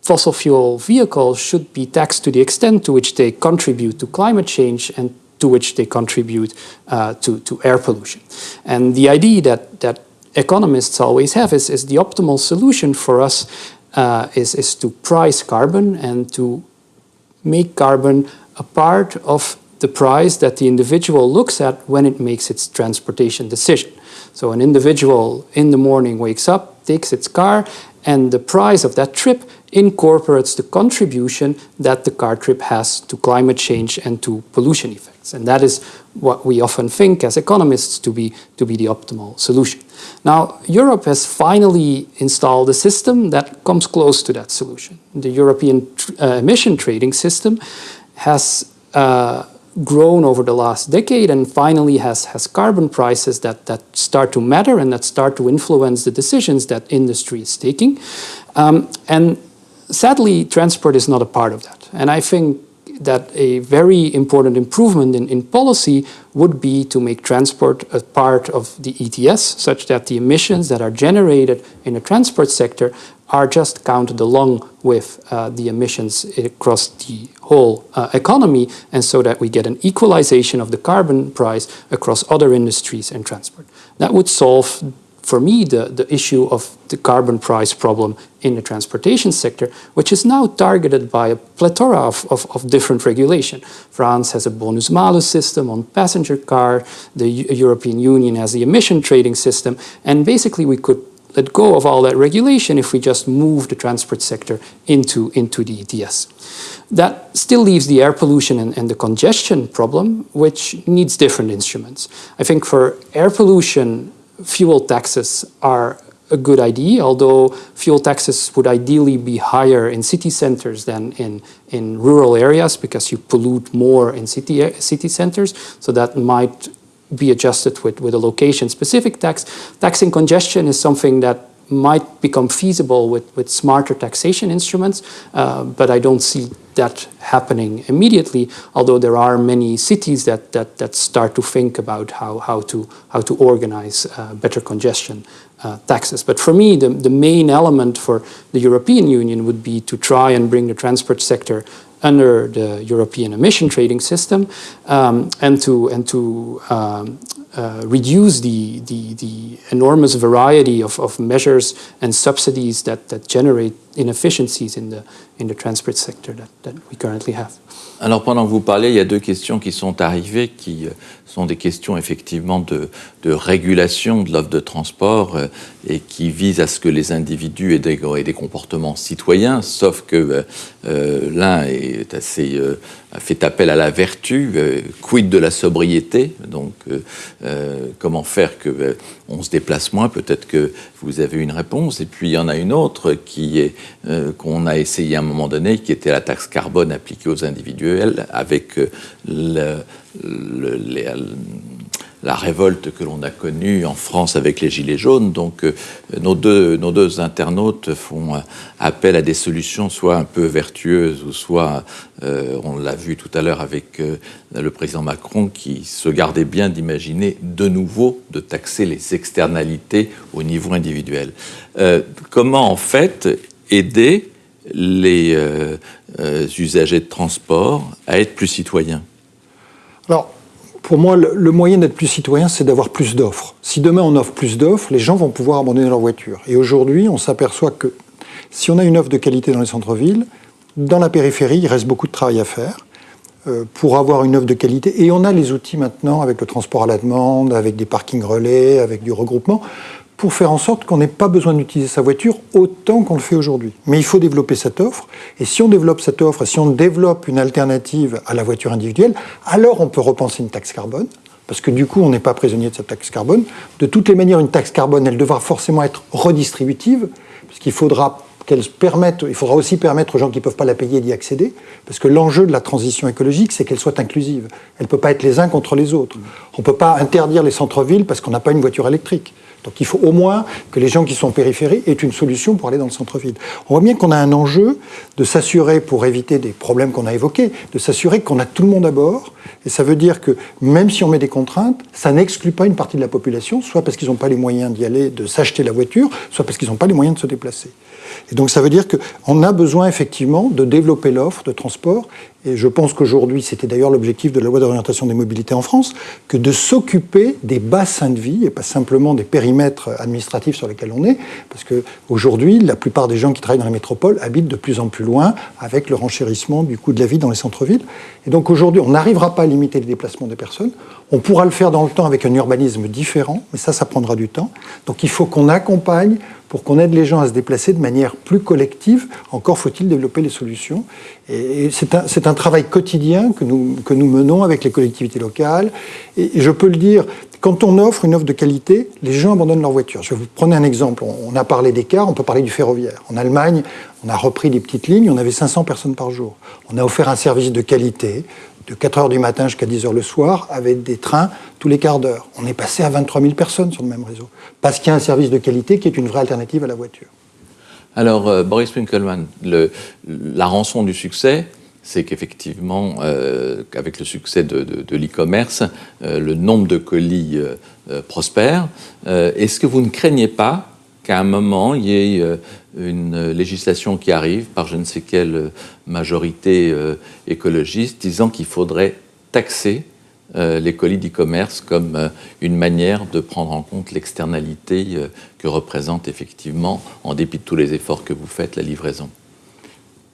fossil fuel vehicles should be taxed to the extent to which they contribute to climate change and to which they contribute uh, to, to air pollution. And the idea that, that economists always have is, is the optimal solution for us uh, is, is to price carbon and to make carbon a part of the price that the individual looks at when it makes its transportation decision. So an individual in the morning wakes up, takes its car, and the price of that trip incorporates the contribution that the car trip has to climate change and to pollution effects. And that is what we often think as economists to be, to be the optimal solution. Now, Europe has finally installed a system that comes close to that solution. The European uh, emission trading system has uh, grown over the last decade and finally has, has carbon prices that, that start to matter and that start to influence the decisions that industry is taking. Um, and sadly, transport is not a part of that. And I think that a very important improvement in, in policy would be to make transport a part of the ETS, such that the emissions that are generated in the transport sector are just counted along with uh, the emissions across the whole uh, economy, and so that we get an equalization of the carbon price across other industries and transport. That would solve for me, the, the issue of the carbon price problem in the transportation sector, which is now targeted by a plethora of, of, of different regulation. France has a bonus-malus system on passenger car, the European Union has the emission trading system, and basically we could let go of all that regulation if we just move the transport sector into, into the ETS. That still leaves the air pollution and, and, the congestion problem, which needs different instruments. I think for air pollution, fuel taxes are a good idea, although fuel taxes would ideally be higher in city centers than in, in rural areas because you pollute more in city, city centers. So that might be adjusted with, with a location-specific tax. Taxing congestion is something that might become feasible with, with smarter taxation instruments, uh, but I don't see that happening immediately, although there are many cities that, that, that start to think about how, how, to, how to organize uh, better congestion uh, taxes. But for me, the, the main element for the European Union would be to try and bring the transport sector under the European emission trading system um, and to, and to um, uh, reduce the, the, the, enormous variety of, of measures and subsidies that, that generate inefficiencies in the, in the transport sector that, that we currently have. Alors pendant que vous parlez, il y a deux questions qui sont arrivées qui euh, sont des questions effectivement de, régulation de l'offre de transport euh, et qui visent à ce que les individus aient des, comportements citoyens, sauf que euh, l'un est assez fait appel à la vertu, quid de la sobriété, donc comment faire que on se déplace moins, peut-être que vous avez une réponse, et puis il y en a une autre qui est qu'on a essayé à un moment donné, qui était la taxe carbone appliquée aux individuels, avec le, la révolte que l'on a connue en France avec les Gilets jaunes. Donc euh, nos, deux, internautes font appel à des solutions soit un peu vertueuses ou soit, euh, on l'a vu tout à l'heure avec euh, le président Macron, qui se gardait bien d'imaginer de nouveau de taxer les externalités au niveau individuel. comment en fait aider les usagers de transport à être plus citoyens? Alors, pour moi, le, moyen d'être plus citoyen, c'est d'avoir plus d'offres. Si demain on offre plus d'offres, les gens vont pouvoir abandonner leur voiture. Et aujourd'hui, on s'aperçoit que si on a une offre de qualité dans les centres-villes, dans la périphérie, il reste beaucoup de travail à faire euh, pour avoir une offre de qualité. Et on a les outils maintenant avec le transport à la demande, avec des parkings relais, avec du regroupement, pour faire en sorte qu'on n'ait pas besoin d'utiliser sa voiture autant qu'on le fait aujourd'hui. Mais il faut développer cette offre, et si on développe cette offre, si on développe une alternative à la voiture individuelle, alors on peut repenser une taxe carbone, parce que du coup, on n'est pas prisonnier de cette taxe carbone. De toutes les manières, une taxe carbone, elle devra forcément être redistributive, parce qu'il faudra il faudra aussi permettre aux gens qui ne peuvent pas la payer d'y accéder, parce que l'enjeu de la transition écologique, c'est qu'elle soit inclusive. Elle ne peut pas être les uns contre les autres. On ne peut pas interdire les centres-villes parce qu'on n'a pas une voiture électrique. Donc il faut au moins que les gens qui sont en périphérie aient une solution pour aller dans le centre-ville. On voit bien qu'on a un enjeu de s'assurer, pour éviter des problèmes qu'on a évoqués, de s'assurer qu'on a tout le monde à bord. Et ça veut dire que même si on met des contraintes, ça n'exclut pas une partie de la population, soit parce qu'ils n'ont pas les moyens d'y aller, de s'acheter la voiture, soit parce qu'ils n'ont pas les moyens de se déplacer. Et donc ça veut dire qu'on a besoin effectivement de développer l'offre de transport et je pense qu'aujourd'hui, c'était d'ailleurs l'objectif de la loi d'orientation des mobilités en France, que de s'occuper des bassins de vie et pas simplement des périmètres administratifs sur lesquels on est, parce qu'aujourd'hui, la plupart des gens qui travaillent dans les métropoles habitent de plus en plus loin avec le renchérissement du coût de la vie dans les centres-villes. Et donc aujourd'hui, on n'arrivera pas à limiter les déplacements des personnes. On pourra le faire dans le temps avec un urbanisme différent, mais ça, ça prendra du temps. Donc il faut qu'on accompagne pour qu'on aide les gens à se déplacer de manière plus collective. Encore faut-il développer les solutions. Et c'est un, travail quotidien que nous, menons avec les collectivités locales. Et, je peux le dire, quand on offre une offre de qualité, les gens abandonnent leur voiture. Je vais vous prendre un exemple. On a parlé des cars, on peut parler du ferroviaire. En Allemagne, on a repris des petites lignes, on avait 500 personnes par jour. On a offert un service de qualité de 4 heures du matin jusqu'à 10 heures le soir, avec des trains tous les quarts d'heure. On est passé à 23 000 personnes sur le même réseau, parce qu'il y a un service de qualité qui est une vraie alternative à la voiture. Alors, euh, Boris Winkelmann, la rançon du succès, c'est qu'effectivement, euh, avec le succès de, l'e-commerce, euh, le nombre de colis prospère. Est-ce que vous ne craignez pas qu'à un moment, il y ait une législation qui arrive par je ne sais quelle majorité écologiste disant qu'il faudrait taxer les colis d'e-commerce comme une manière de prendre en compte l'externalité que représente effectivement, en dépit de tous les efforts que vous faites, la livraison.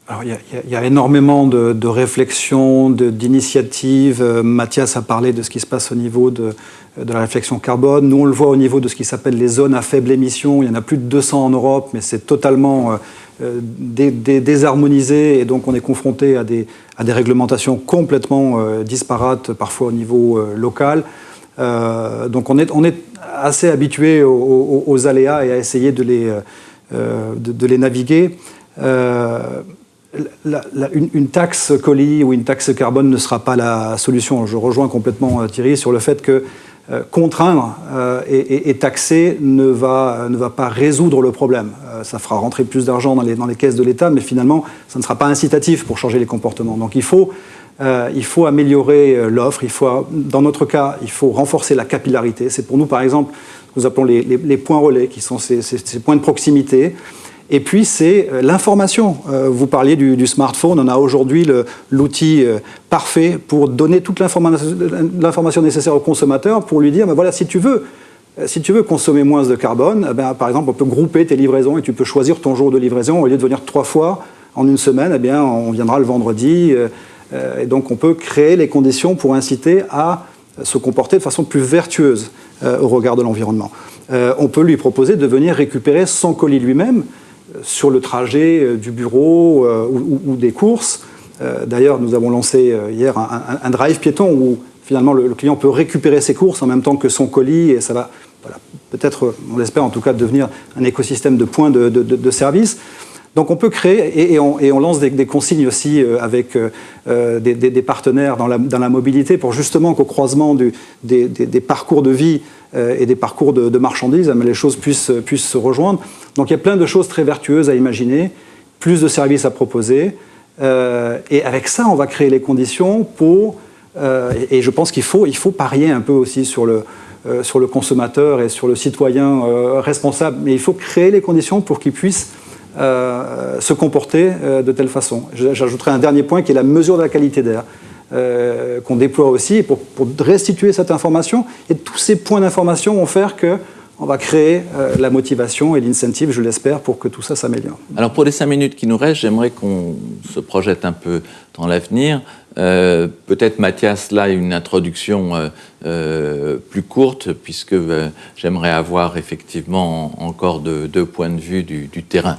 Alors, il, y a, énormément de, réflexions, d'initiatives. Mathias a parlé de ce qui se passe au niveau de, la réflexion carbone. Nous, on le voit au niveau de ce qui s'appelle les zones à faible émission. Il y en a plus de 200 en Europe, mais c'est totalement euh, euh, désharmonisé et donc on est confronté à des, à des réglementations complètement euh, disparates, parfois au niveau local. donc on est, on est assez habitué aux, aléas et à essayer de les, naviguer. une, taxe colis ou une taxe carbone ne sera pas la solution. Je rejoins complètement Thierry sur le fait que euh, contraindre euh, et, taxer ne va, ne va pas résoudre le problème. Euh, ça fera rentrer plus d'argent dans les, dans les caisses de l'État, mais finalement, ça ne sera pas incitatif pour changer les comportements. Donc il faut, il faut améliorer l'offre, il faut, dans notre cas, il faut renforcer la capillarité. C'est pour nous, par exemple, nous appelons les, les, points relais, qui sont ces, ces points de proximité. Et puis, c'est euh, l'information. Euh, vous parliez du, smartphone. On a aujourd'hui l'outil euh, parfait pour donner toute l'information nécessaire au consommateur pour lui dire, ben voilà, si tu veux, si tu veux consommer moins de carbone, eh ben, par exemple, on peut grouper tes livraisons et tu peux choisir ton jour de livraison. Au lieu de venir trois fois en une semaine, eh bien, on viendra le vendredi. Et donc, on peut créer les conditions pour inciter à se comporter de façon plus vertueuse au regard de l'environnement. On peut lui proposer de venir récupérer son colis lui-même sur le trajet euh, du bureau euh, ou, des courses. Euh, d'ailleurs, nous avons lancé hier un, drive piéton où finalement le, client peut récupérer ses courses en même temps que son colis et ça va peut-être, on l'espère en tout cas, devenir un écosystème de points de, service. Donc on peut créer, et, on, lance des, consignes aussi avec des, partenaires dans la, mobilité pour justement qu'au croisement des, parcours de vie et des parcours de, marchandises, les choses puissent, se rejoindre. Donc il y a plein de choses très vertueuses à imaginer, plus de services à proposer, euh, et avec ça, on va créer les conditions pour, euh, et, je pense qu'il faut, il faut parier un peu aussi sur le, euh, sur le consommateur et sur le citoyen responsable, mais il faut créer les conditions pour qu'il puisse se comporter de telle façon. J'ajouterai un dernier point qui est la mesure de la qualité d'air. qu'on déploie aussi pour, restituer cette information. Et tous ces points d'information vont faire que on va créer euh, la motivation et l'incentive, je l'espère, pour que tout ça s'améliore. Alors pour les cinq minutes qui nous restent, j'aimerais qu'on se projette un peu dans l'avenir. Euh, peut-être Mathias, là, une introduction euh, plus courte, puisque j'aimerais avoir effectivement encore deux points de vue du, terrain.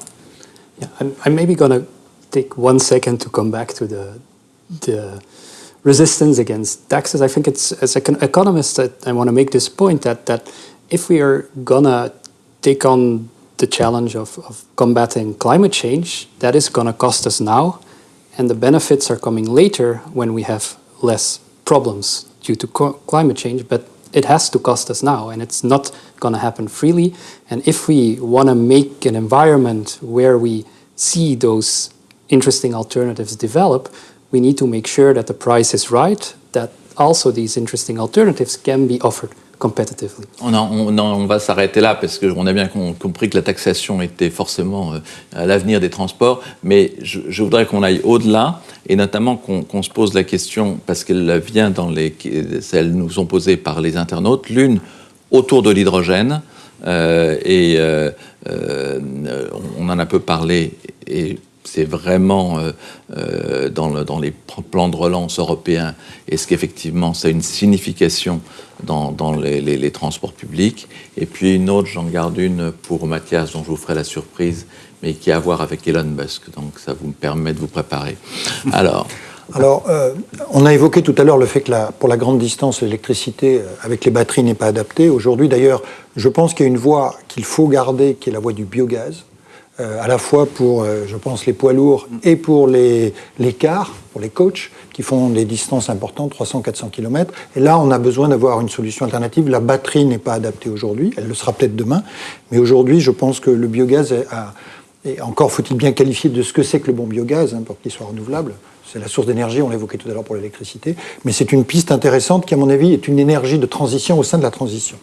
Yeah, I'm, I'm maybe going to take one second to come back to the, the resistance against taxes. I think it's, as an economist, I, I want to make this point that, that if we are gonna take on the challenge of, of combating climate change, that is gonna cost us now, and the benefits are coming later when we have less problems due to climate change, but it has to cost us now, and it's not gonna happen freely. And if we wanna make an environment where we see those interesting alternatives develop, we need to make sure that the price is right, that also these interesting alternatives can be offered On, va s'arrêter là parce qu'on a bien compris que la taxation était forcément euh, l'avenir des transports, mais je, voudrais qu'on aille au-delà et notamment qu'on se pose la question, parce qu'elle vient dans les. Celles nous sont posées par les internautes, l'une autour de l'hydrogène, euh, et euh, on en a peu parlé, et c'est vraiment dans, les plans de relance européens Est-ce qu'effectivement ça a une signification dans, les, transports publics Et puis une autre, j'en garde une pour Mathias, dont je vous ferai la surprise, mais qui a à voir avec Elon Musk. Donc ça vous me permet de vous préparer. Alors. Alors, euh, on a évoqué tout à l'heure le fait que pour la grande distance, l'électricité euh, avec les batteries n'est pas adaptée. Aujourd'hui, d'ailleurs, je pense qu'il y a une voie qu'il faut garder, qui est la voie du biogaz, euh, à la fois pour, je pense, les poids lourds et pour les, les cars, pour les coachs, qui font des distances importantes, 300-400 km. Et là, on a besoin d'avoir une solution alternative. La batterie n'est pas adaptée aujourd'hui, elle le sera peut-être demain, mais aujourd'hui, je pense que le biogaz a... Et encore faut-il bien qualifier de ce que c'est que le bon biogaz hein, pour qu'il soit renouvelable. C'est la source d'énergie, on l'évoquait tout à l'heure pour l'électricité, mais c'est une piste intéressante qui, à mon avis, est une énergie de transition au sein de la transition.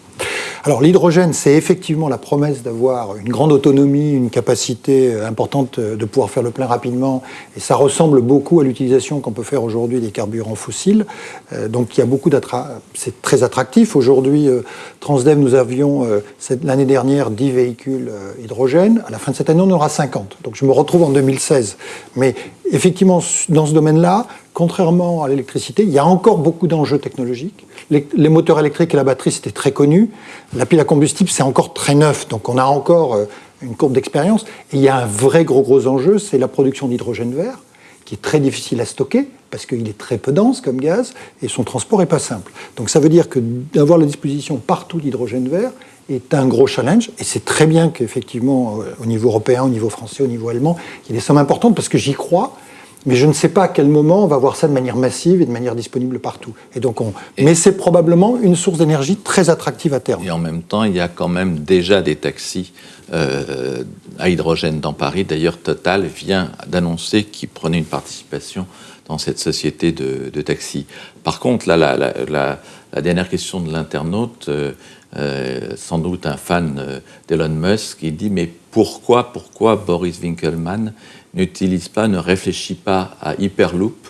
Alors l'hydrogène, c'est effectivement la promesse d'avoir une grande autonomie, une capacité euh, importante euh, de pouvoir faire le plein rapidement, et ça ressemble beaucoup à l'utilisation qu'on peut faire aujourd'hui des carburants fossiles. Euh, donc il y a beaucoup c'est très attractif. Aujourd'hui, Transdev, nous avions l'année dernière 10 véhicules hydrogène. À la fin de cette année, on aura 50. Donc je me retrouve en 2016. Mais effectivement, dans ce domaine-là, contrairement à l'électricité, il y a encore beaucoup d'enjeux technologiques. Les, moteurs électriques et la batterie, c'était très connu. La pile à combustible, c'est encore très neuf, donc on a encore euh, une courbe d'expérience. Et il y a un vrai gros gros enjeu, c'est la production d'hydrogène vert, qui est très difficile à stocker, parce qu'il est très peu dense comme gaz, et son transport n'est pas simple. Donc ça veut dire que d'avoir la disposition partout d'hydrogène vert est un gros challenge, et c'est très bien qu'effectivement, euh, au niveau européen, au niveau français, au niveau allemand, il y ait des sommes importantes, parce que j'y crois, mais je ne sais pas à quel moment on va voir ça de manière massive et de manière disponible partout. Et donc on... Mais c'est probablement une source d'énergie très attractive à terme. Et en même temps, il y a quand même déjà des taxis euh, à hydrogène dans Paris. D'ailleurs, Total vient d'annoncer qu'il prenait une participation dans cette société de, de taxis. Par contre, là, la, la, la, dernière question de l'internaute, euh, euh, sans doute un fan d'Elon Musk, il dit mais pourquoi, pourquoi Boris Winkelmann n'utilise pas, ne réfléchit pas à Hyperloop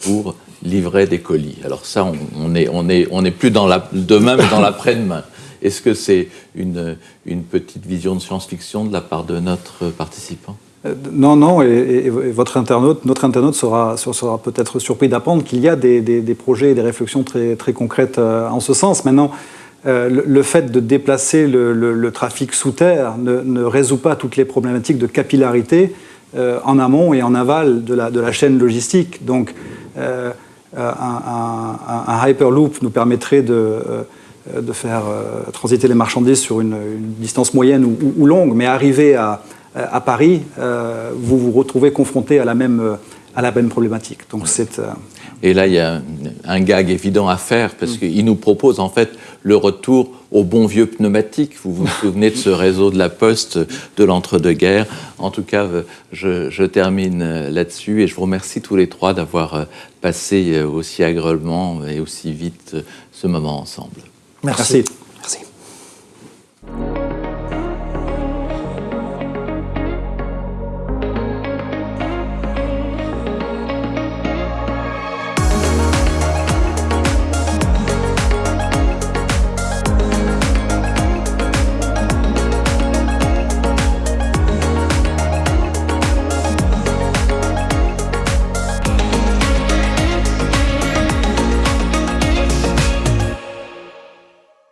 pour livrer des colis. Alors ça, on, n'est on est, on est plus dans la demain, mais dans l'après-demain. Est-ce que c'est une, une petite vision de science-fiction de la part de notre participant? Euh, non, non, et, votre internaute, notre internaute sera, sera peut-être surpris d'apprendre qu'il y a des, des, projets et des réflexions très, très concrètes euh, en ce sens. Maintenant, euh, le, fait de déplacer le, le, trafic sous terre ne, ne, résout pas toutes les problématiques de capillarité euh, en amont et en aval de la, de la chaîne logistique. Donc, euh, un, Hyperloop nous permettrait de, de faire transiter les marchandises sur une, distance moyenne ou, longue, mais arriver à, à Paris, vous vous retrouvez confronté à la même, à la même problématique. Donc, c'est et là, il y a un, gag évident à faire parce mm. qu'il nous propose en fait le retour au bon vieux pneumatique. Vous vous souvenez de ce réseau de la Poste de l'entre-deux-guerres. En tout cas, je, termine euh, là-dessus et je vous remercie tous les trois d'avoir euh, passé euh, aussi agréablement et aussi vite ce moment ensemble. Merci. Merci.